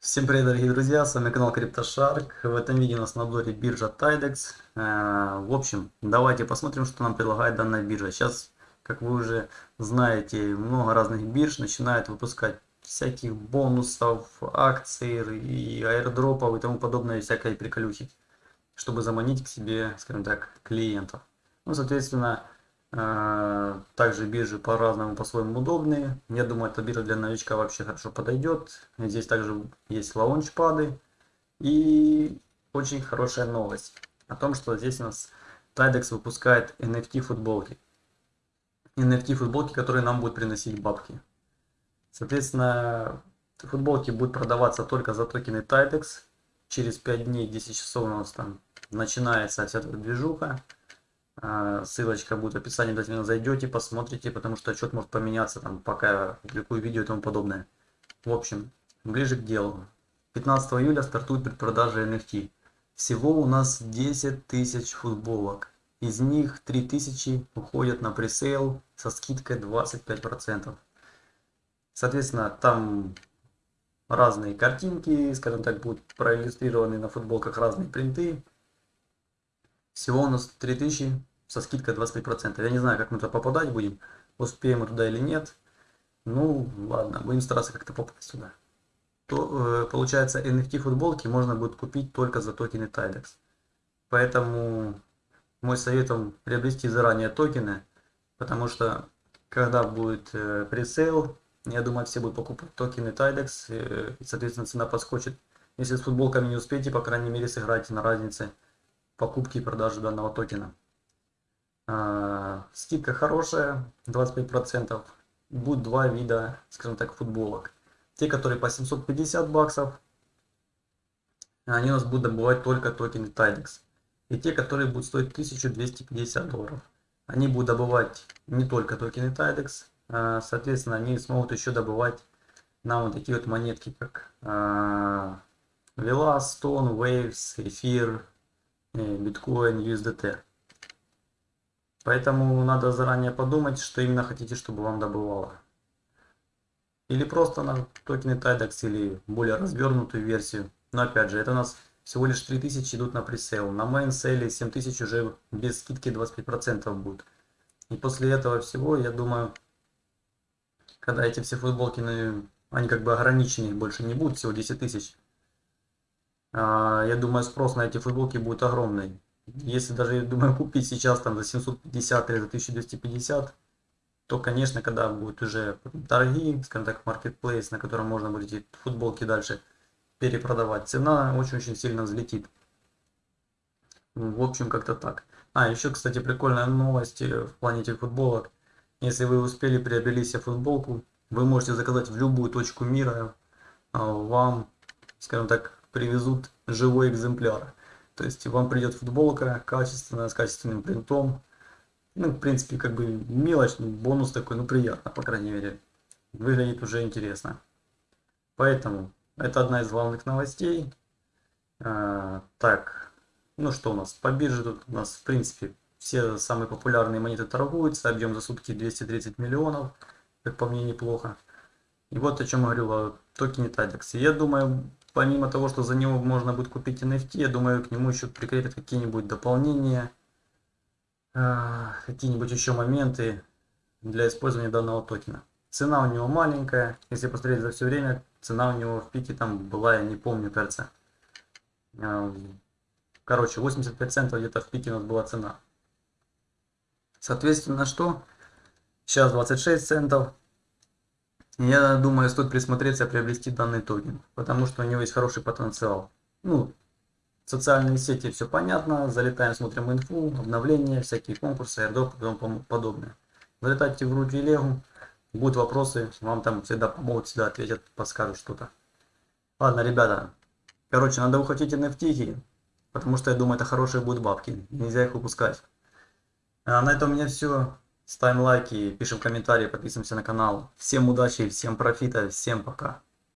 Всем привет, дорогие друзья, с вами канал CryptoShark. В этом видео у нас на обзоре биржа Tidex. Э, в общем, давайте посмотрим, что нам предлагает данная биржа. Сейчас, как вы уже знаете, много разных бирж начинают выпускать всяких бонусов, акций и аирдропов и тому подобное, всякой приколюхи, чтобы заманить к себе, скажем так, клиентов. Ну, соответственно, также биржи по-разному, по-своему удобные. Я думаю, эта биржа для новичка вообще хорошо подойдет. Здесь также есть лаунчпады. И очень хорошая новость о том, что здесь у нас Tidex выпускает NFT футболки. NFT футболки, которые нам будут приносить бабки. Соответственно, футболки будут продаваться только за токены Tidex. Через 5 дней, 10 часов у нас там начинается вся эта движуха. А, ссылочка будет в описании, обязательно зайдете, посмотрите, потому что отчет может поменяться, там, пока публикую видео и тому подобное. В общем, ближе к делу. 15 июля стартует предпродажа NFT. Всего у нас 10 тысяч футболок. Из них 3000 уходят на пресейл со скидкой 25%. Соответственно, там разные картинки, скажем так, будут проиллюстрированы на футболках разные принты. Всего у нас 3000 со скидкой 25%. Я не знаю, как мы туда попадать будем, успеем мы туда или нет. Ну, ладно, будем стараться как-то попасть сюда. То, э, получается, NFT футболки можно будет купить только за токены Tidex. Поэтому мой совет вам приобрести заранее токены, потому что когда будет э, пресейл, я думаю, все будут покупать токены Tidex, э, и, соответственно, цена подскочит. Если с футболками не успеете, по крайней мере, сыграйте на разнице покупки и продажи данного токена. А, скидка хорошая, 25%. Будет два вида, скажем так, футболок. Те, которые по 750 баксов, они у нас будут добывать только токены Tidex. И те, которые будут стоить 1250 долларов. Они будут добывать не только токены Tidex, а, соответственно, они смогут еще добывать нам вот такие вот монетки, как а, Vela, Stone, Waves, Эфир, Bitcoin, USDT. Поэтому надо заранее подумать, что именно хотите, чтобы вам добывало. Или просто на токены TIDEX, или более развернутую версию. Но опять же, это у нас всего лишь 3000 идут на пресейл. На main sale 7000 уже без скидки 25% будет. И после этого всего, я думаю, когда эти все футболки, ну, они как бы ограничены, больше не будут, всего 10 тысяч. А, я думаю, спрос на эти футболки будет огромный. Если даже, думаю, купить сейчас там за 750 или за 1250, то, конечно, когда будут уже торги, скажем так, маркетплейс, на котором можно будет эти футболки дальше перепродавать, цена очень-очень сильно взлетит. В общем, как-то так. А, еще, кстати, прикольная новость э, в плане этих футболок. Если вы успели приобрели себе футболку, вы можете заказать в любую точку мира, а, вам, скажем так, привезут живой экземпляр. То есть вам придет футболка качественная, с качественным принтом. Ну, в принципе, как бы мелочь, бонус такой, ну, приятно, по крайней мере. Выглядит уже интересно. Поэтому, это одна из главных новостей. А, так, ну что у нас? По бирже тут у нас, в принципе, все самые популярные монеты торгуются. Объем за сутки 230 миллионов. Как по мне, неплохо. И вот о чем говорил о токене Tadex. Я думаю, помимо того, что за него можно будет купить NFT, я думаю, к нему еще прикрепят какие-нибудь дополнения, а, какие-нибудь еще моменты для использования данного токена. Цена у него маленькая, если посмотреть за все время, цена у него в пике там была, я не помню, кажется. А, короче, 85 центов где-то в пике у нас была цена. Соответственно, что? Сейчас 26 центов. Я думаю, стоит присмотреться приобрести данный токен, потому что у него есть хороший потенциал. Ну, социальные сети, все понятно, залетаем, смотрим инфу, обновления, всякие конкурсы, airdrop и тому подобное. Залетайте в Рут Легу, будут вопросы, вам там всегда помогут, всегда ответят, подскажут что-то. Ладно, ребята, короче, надо ухватить NFT, потому что я думаю, это хорошие будут бабки, нельзя их упускать. А на этом у меня все. Ставим лайки, пишем комментарии, подписываемся на канал. Всем удачи, всем профита, всем пока.